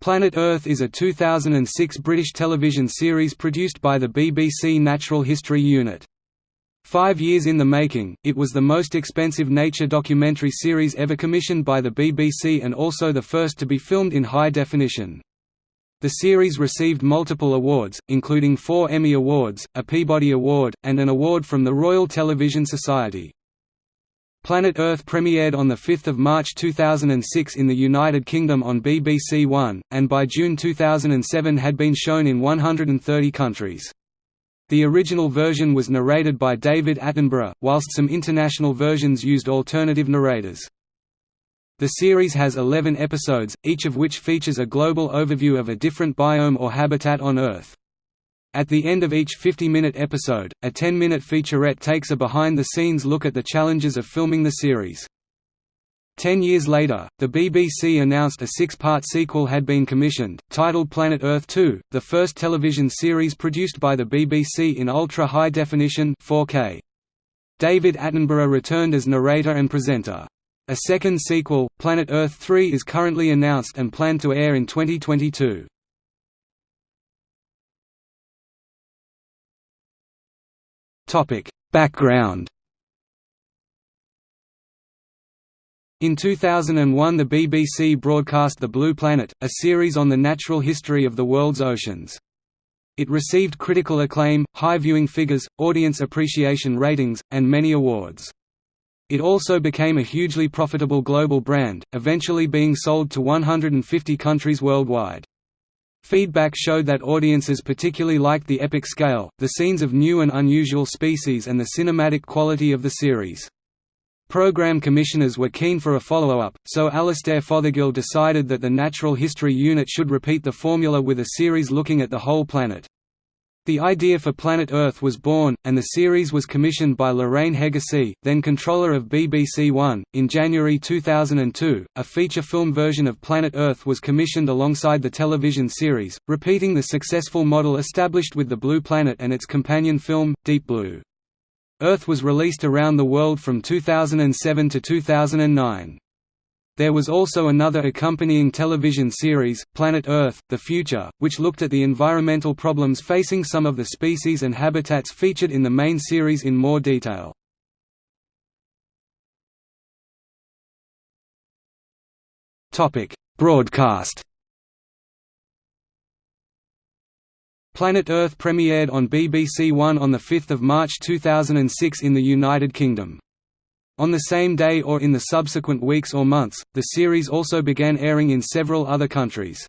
Planet Earth is a 2006 British television series produced by the BBC Natural History Unit. Five years in the making, it was the most expensive nature documentary series ever commissioned by the BBC and also the first to be filmed in high definition. The series received multiple awards, including four Emmy Awards, a Peabody Award, and an award from the Royal Television Society. Planet Earth premiered on 5 March 2006 in the United Kingdom on BBC One, and by June 2007 had been shown in 130 countries. The original version was narrated by David Attenborough, whilst some international versions used alternative narrators. The series has 11 episodes, each of which features a global overview of a different biome or habitat on Earth. At the end of each 50-minute episode, a 10-minute featurette takes a behind-the-scenes look at the challenges of filming the series. Ten years later, the BBC announced a six-part sequel had been commissioned, titled Planet Earth 2, the first television series produced by the BBC in ultra-high definition 4K. David Attenborough returned as narrator and presenter. A second sequel, Planet Earth 3 is currently announced and planned to air in 2022. Background In 2001 the BBC broadcast The Blue Planet, a series on the natural history of the world's oceans. It received critical acclaim, high viewing figures, audience appreciation ratings, and many awards. It also became a hugely profitable global brand, eventually being sold to 150 countries worldwide. Feedback showed that audiences particularly liked the epic scale, the scenes of new and unusual species and the cinematic quality of the series. Program commissioners were keen for a follow-up, so Alastair Fothergill decided that the Natural History Unit should repeat the formula with a series looking at the whole planet. The idea for Planet Earth was born, and the series was commissioned by Lorraine Heggessey, then controller of BBC One. In January 2002, a feature film version of Planet Earth was commissioned alongside the television series, repeating the successful model established with The Blue Planet and its companion film, Deep Blue. Earth was released around the world from 2007 to 2009. There was also another accompanying television series, Planet Earth, The Future, which looked at the environmental problems facing some of the species and habitats featured in the main series in more detail. Broadcast Planet Earth premiered on BBC One on 5 March 2006 in the United Kingdom. On the same day or in the subsequent weeks or months, the series also began airing in several other countries.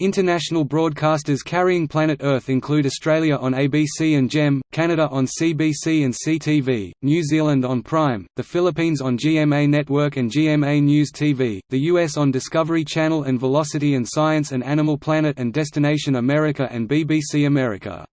International broadcasters carrying Planet Earth include Australia on ABC and GEM, Canada on CBC and CTV, New Zealand on Prime, the Philippines on GMA Network and GMA News TV, the US on Discovery Channel and Velocity and Science and Animal Planet and Destination America and BBC America.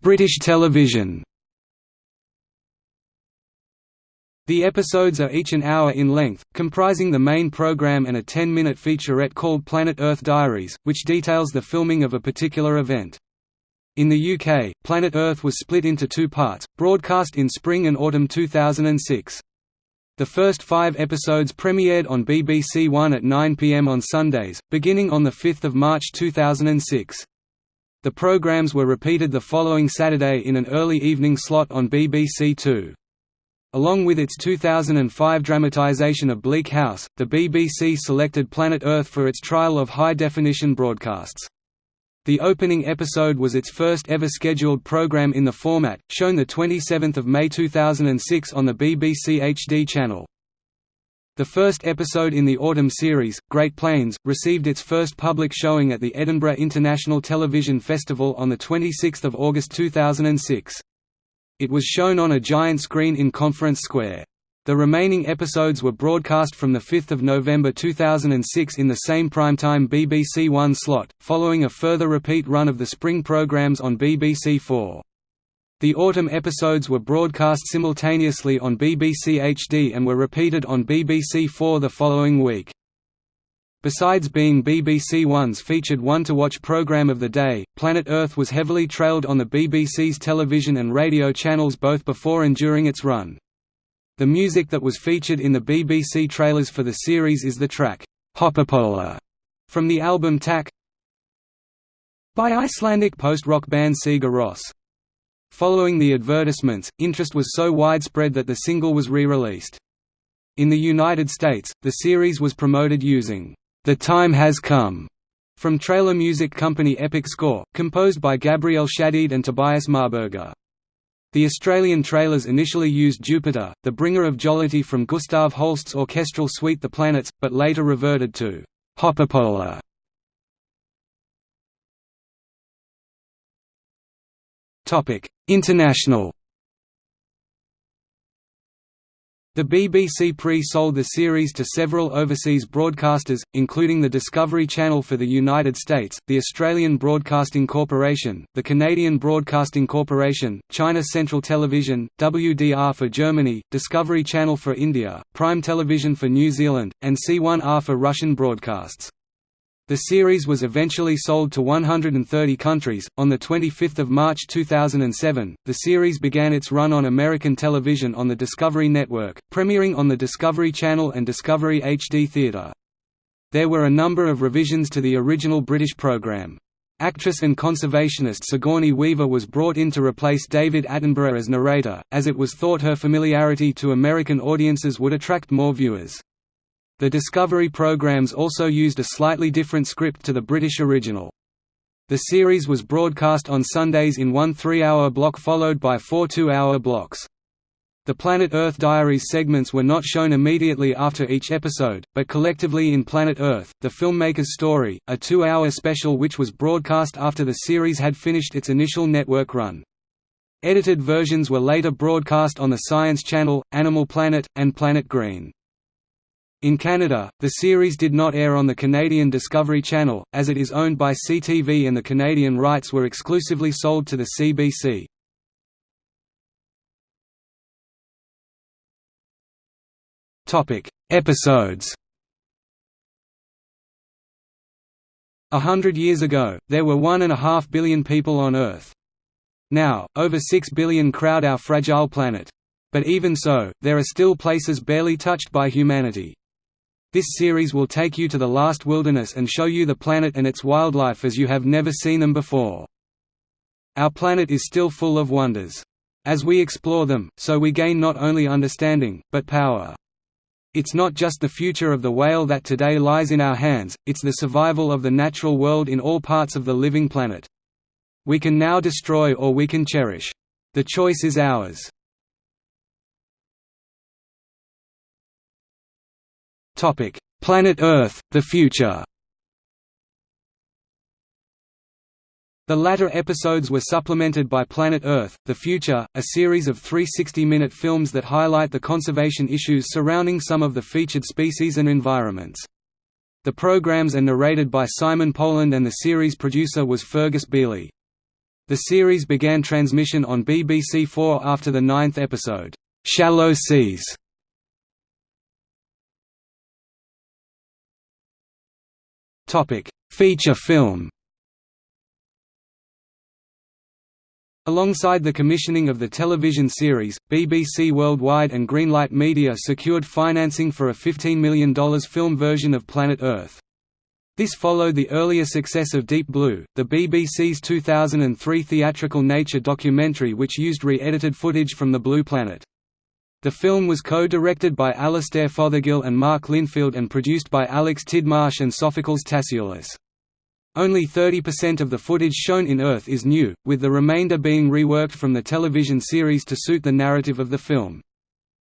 British television The episodes are each an hour in length, comprising the main programme and a 10-minute featurette called Planet Earth Diaries, which details the filming of a particular event. In the UK, Planet Earth was split into two parts, broadcast in spring and autumn 2006. The first five episodes premiered on BBC One at 9 pm on Sundays, beginning on 5 March 2006. The programs were repeated the following Saturday in an early evening slot on BBC Two. Along with its 2005 dramatisation of Bleak House, the BBC selected Planet Earth for its trial of high-definition broadcasts. The opening episode was its first ever scheduled programme in the format, shown 27 May 2006 on the BBC HD channel. The first episode in the autumn series, Great Plains, received its first public showing at the Edinburgh International Television Festival on 26 August 2006. It was shown on a giant screen in Conference Square. The remaining episodes were broadcast from 5 November 2006 in the same primetime BBC One slot, following a further repeat run of the spring programmes on BBC Four. The autumn episodes were broadcast simultaneously on BBC HD and were repeated on BBC Four the following week. Besides being BBC One's featured one-to-watch programme of the day, Planet Earth was heavily trailed on the BBC's television and radio channels both before and during its run. The music that was featured in the BBC trailers for the series is the track, Hoppípolla, from the album Tak by Icelandic post-rock band Sigur Rós. Following the advertisements, interest was so widespread that the single was re-released. In the United States, the series was promoted using, "'The Time Has Come' from trailer music company Epic Score, composed by Gabriel Shadid and Tobias Marburger. The Australian trailers initially used Jupiter, the bringer of jollity from Gustav Holst's orchestral suite The Planets, but later reverted to Hoppípolla. International The BBC pre-sold the series to several overseas broadcasters, including the Discovery Channel for the United States, the Australian Broadcasting Corporation, the Canadian Broadcasting Corporation, China Central Television, WDR for Germany, Discovery Channel for India, Prime Television for New Zealand, and C1R for Russian broadcasts. The series was eventually sold to 130 countries. On the 25th of March 2007, the series began its run on American television on the Discovery Network, premiering on the Discovery Channel and Discovery HD Theatre. There were a number of revisions to the original British programme. Actress and conservationist Sigourney Weaver was brought in to replace David Attenborough as narrator, as it was thought her familiarity to American audiences would attract more viewers. The Discovery programs also used a slightly different script to the British original. The series was broadcast on Sundays in one three-hour block followed by four two-hour blocks. The Planet Earth Diaries segments were not shown immediately after each episode, but collectively in Planet Earth, The Filmmaker's Story, a two-hour special which was broadcast after the series had finished its initial network run. Edited versions were later broadcast on the Science Channel, Animal Planet, and Planet Green. In Canada, the series did not air on the Canadian Discovery Channel, as it is owned by CTV and the Canadian rights were exclusively sold to the CBC. Episodes A hundred years ago, there were one and a half billion people on Earth. Now, over six billion crowd our fragile planet. But even so, there are still places barely touched by humanity. This series will take you to the last wilderness and show you the planet and its wildlife as you have never seen them before. Our planet is still full of wonders. As we explore them, so we gain not only understanding, but power. It's not just the future of the whale that today lies in our hands, it's the survival of the natural world in all parts of the living planet. We can now destroy or we can cherish. The choice is ours. Topic: Planet Earth: The Future. The latter episodes were supplemented by Planet Earth: The Future, a series of three 60-minute films that highlight the conservation issues surrounding some of the featured species and environments. The programs are narrated by Simon Poland and the series producer was Fergus Beeley. The series began transmission on BBC Four after the ninth episode, "'Shallow Seas' Topic: Feature film. Alongside the commissioning of the television series, BBC Worldwide and Greenlight Media secured financing for a $15 million film version of Planet Earth. This followed the earlier success of Deep Blue, the BBC's 2003 theatrical nature documentary which used re-edited footage from the Blue Planet. The film was co-directed by Alastair Fothergill and Mark Linfield and produced by Alex Tidmarsh and Sophokles Tasioulis. Only 30% of the footage shown in Earth is new, with the remainder being reworked from the television series to suit the narrative of the film.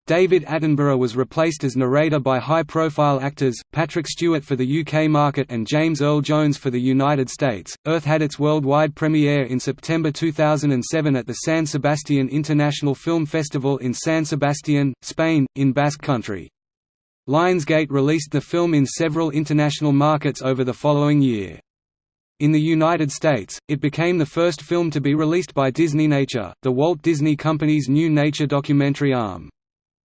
David Attenborough was replaced as narrator by high-profile actors, Patrick Stewart for the UK market and James Earl Jones for the United States. Earth had its worldwide premiere in September 2007 at the San Sebastian International Film Festival in San Sebastian, Spain, in Basque Country. Lionsgate released the film in several international markets over the following year. In the United States, it became the first film to be released by Disneynature, the Walt Disney Company's new nature documentary arm.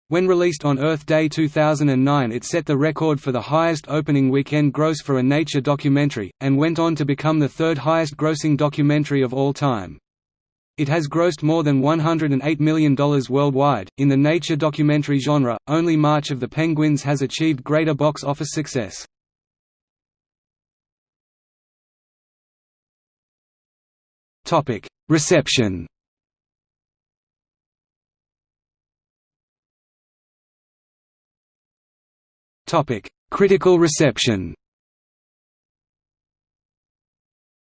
When released on Earth Day 2009 it set the record for the highest opening weekend gross for a nature documentary, and went on to become the third highest grossing documentary of all time. It has grossed more than $108 million worldwide. In the nature documentary genre, only March of the Penguins has achieved greater box office success. Reception. Topic: Critical reception.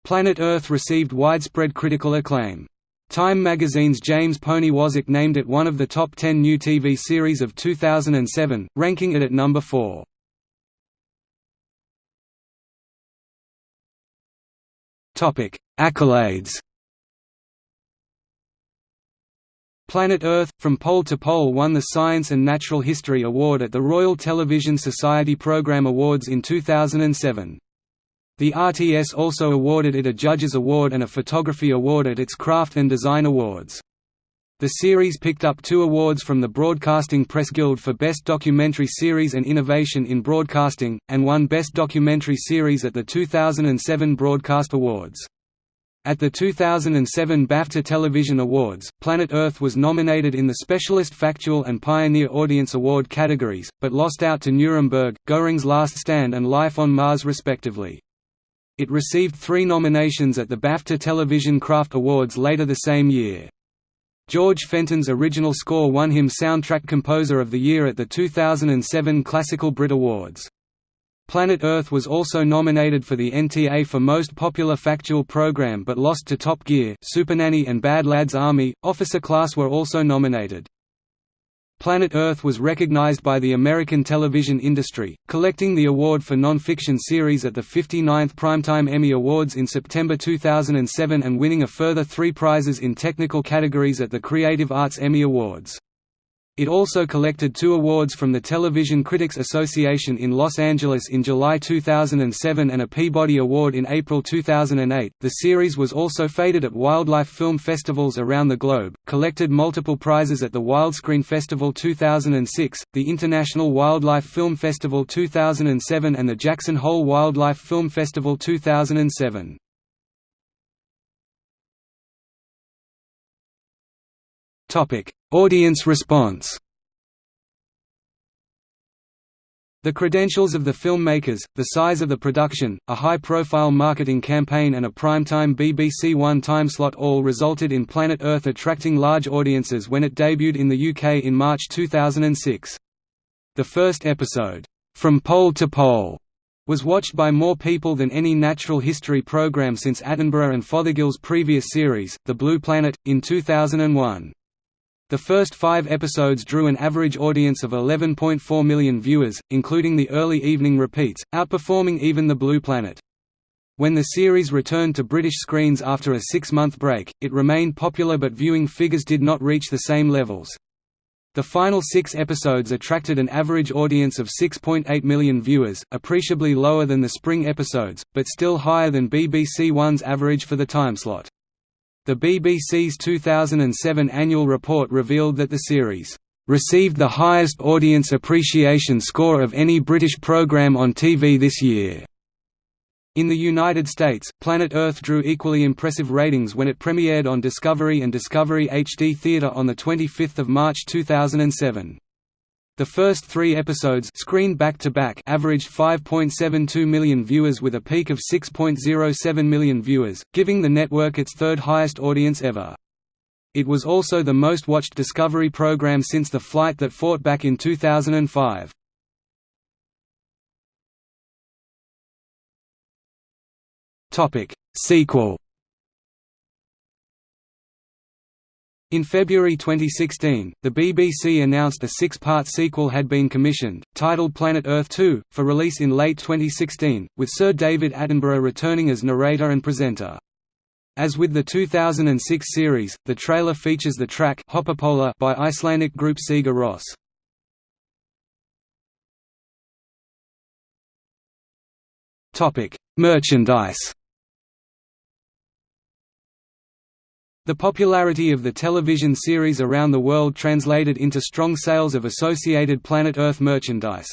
Planet Earth received widespread critical acclaim. Time magazine's James Poniewozik named it one of the top 10 new TV series of 2007, ranking it at number 4. Topic: Accolades. Planet Earth – From Pole to Pole won the Science and Natural History Award at the Royal Television Society Programme Awards in 2007. The RTS also awarded it a Judges Award and a Photography Award at its Craft and Design Awards. The series picked up two awards from the Broadcasting Press Guild for Best Documentary Series and Innovation in Broadcasting, and won Best Documentary Series at the 2007 Broadcast Awards. At the 2007 BAFTA Television Awards, Planet Earth was nominated in the Specialist Factual and Pioneer Audience Award categories, but lost out to Nuremberg, Goring's Last Stand and Life on Mars respectively. It received three nominations at the BAFTA Television Craft Awards later the same year. George Fenton's original score won him Soundtrack Composer of the Year at the 2007 Classical Brit Awards. Planet Earth was also nominated for the NTA for Most Popular Factual Program but lost to Top Gear, Supernanny and Bad Lads Army. Officer Class were also nominated. Planet Earth was recognized by the American television industry, collecting the award for non-fiction series at the 59th Primetime Emmy Awards in September 2007 and winning a further three prizes in technical categories at the Creative Arts Emmy Awards. It also collected two awards from the Television Critics Association in Los Angeles in July 2007 and a Peabody Award in April 2008. The series was also feted at wildlife film festivals around the globe, collected multiple prizes at the Wildscreen Festival 2006, the International Wildlife Film Festival 2007, and the Jackson Hole Wildlife Film Festival 2007. Topic: Audience response. The credentials of the filmmakers, the size of the production, a high-profile marketing campaign and a primetime BBC One timeslot all resulted in Planet Earth attracting large audiences when it debuted in the UK in March 2006. The first episode, From Pole to Pole, was watched by more people than any natural history program since Attenborough and Fothergill's previous series, The Blue Planet, in 2001. The first five episodes drew an average audience of 11.4 million viewers, including the early evening repeats, outperforming even The Blue Planet. When the series returned to British screens after a six-month break, it remained popular but viewing figures did not reach the same levels. The final six episodes attracted an average audience of 6.8 million viewers, appreciably lower than the spring episodes, but still higher than BBC One's average for the timeslot. The BBC's 2007 annual report revealed that the series received the highest audience appreciation score of any British programme on TV this year. In the United States, Planet Earth drew equally impressive ratings when it premiered on Discovery and Discovery HD Theatre on 25 March 2007. The first three episodes screened back-to-back averaged 5.72 million viewers with a peak of 6.07 million viewers, giving the network its third highest audience ever. It was also the most watched Discovery program since The Flight That Fought back in 2005. Sequel In February 2016, the BBC announced a six-part sequel had been commissioned, titled Planet Earth 2, for release in late 2016, with Sir David Attenborough returning as narrator and presenter. As with the 2006 series, the trailer features the track Hoppípolla by Icelandic group Sigur Rós. Merchandise The popularity of the television series around the world translated into strong sales of associated Planet Earth merchandise.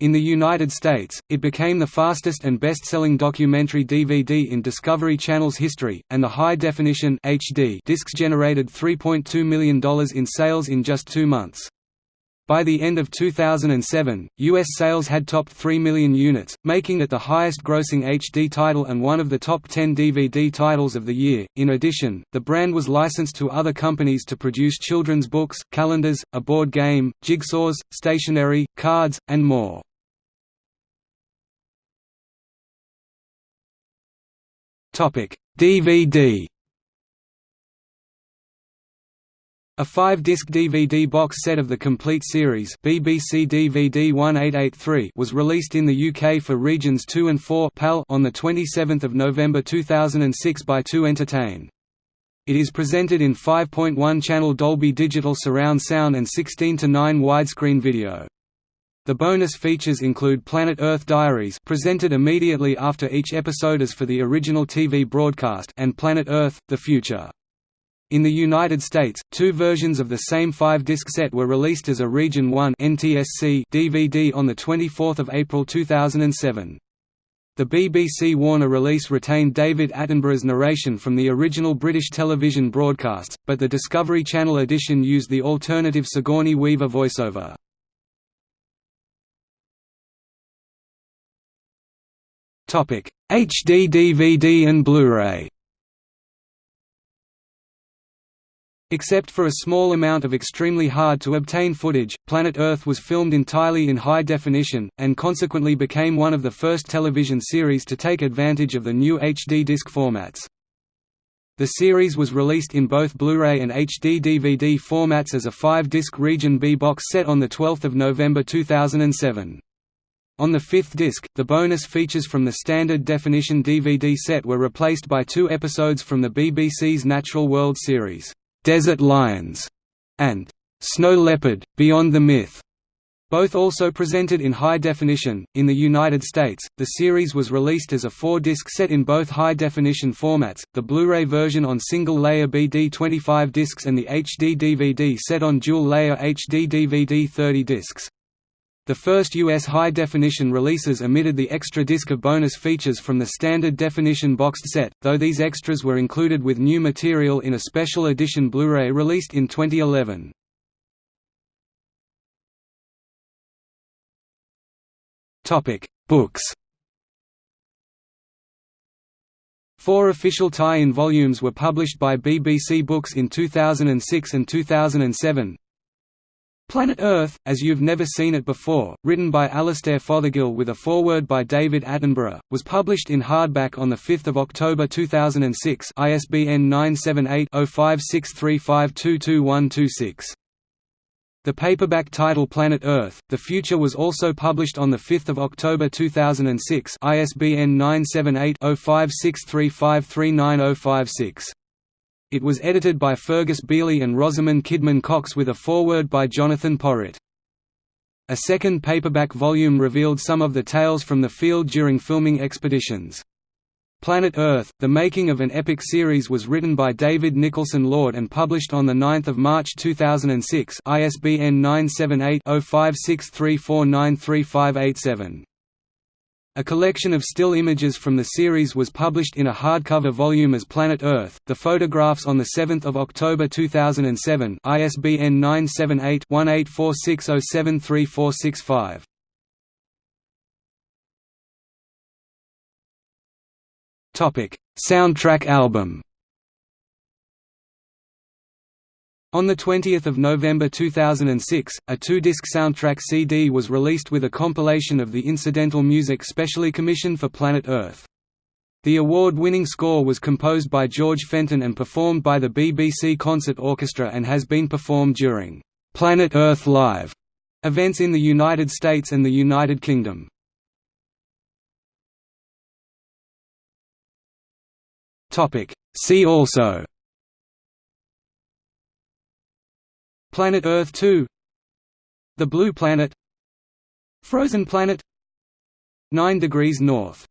In the United States, it became the fastest and best-selling documentary DVD in Discovery Channel's history, and the high-definition HD discs generated $3.2 million in sales in just two months. By the end of 2007, U.S. sales had topped 3 million units, making it the highest-grossing HD title and one of the top 10 DVD titles of the year. In addition, the brand was licensed to other companies to produce children's books, calendars, a board game, jigsaws, stationery, cards, and more. DVD A five-disc DVD box set of the complete series BBC DVD 1883 was released in the UK for Regions 2 and 4 PAL on 27 November 2006 by 2 Entertain. It is presented in 5.1-channel Dolby Digital surround sound and 16:9 widescreen video. The bonus features include Planet Earth Diaries presented immediately after each episode as for the original TV broadcast and Planet Earth, The Future. In the United States, two versions of the same five-disc set were released as a Region 1 NTSC DVD on 24 April 2007. The BBC Warner release retained David Attenborough's narration from the original British television broadcasts, but the Discovery Channel edition used the alternative Sigourney Weaver voiceover. HD DVD and Blu-ray. Except for a small amount of extremely hard-to-obtain footage, Planet Earth was filmed entirely in high definition, and consequently became one of the first television series to take advantage of the new HD disc formats. The series was released in both Blu-ray and HD DVD formats as a five-disc Region B box set on 12 November 2007. On the fifth disc, the bonus features from the standard definition DVD set were replaced by two episodes from the BBC's Natural World series, "'Desert Lions' and "'Snow Leopard – Beyond the Myth' both also presented in high definition. In the United States, the series was released as a four disc set in both high definition formats the Blu ray version on single layer BD 25 discs and the HD DVD set on dual layer HD DVD 30 discs. The first US high-definition releases omitted the extra disc of bonus features from the standard definition boxed set, though these extras were included with new material in a special edition Blu-ray released in 2011. Books Four official tie-in volumes were published by BBC Books in 2006 and 2007, Planet Earth, As You've Never Seen It Before, written by Alastair Fothergill with a foreword by David Attenborough, was published in hardback on 5 October 2006 ISBN 978-0563522126. The paperback title Planet Earth, The Future was also published on 5 October 2006 ISBN 978 0563539056. It was edited by Fergus Beeley and Rosamund Kidman Cox with a foreword by Jonathan Porritt. A second paperback volume revealed some of the tales from the field during filming expeditions. Planet Earth, The Making of an Epic Series was written by David Nicholson Lord and published on 9 March 2006 ISBN 978 0563493587. A collection of still images from the series was published in a hardcover volume as Planet Earth. The photographs on the 7th of October 2007, ISBN 978-1846073465. Topic: Soundtrack album. On 20 November 2006, a two-disc soundtrack CD was released with a compilation of the incidental music specially commissioned for Planet Earth. The award-winning score was composed by George Fenton and performed by the BBC Concert Orchestra and has been performed during «Planet Earth Live» events in the United States and the United Kingdom. See also Planet Earth 2 The Blue Planet. Frozen Planet. 9 degrees north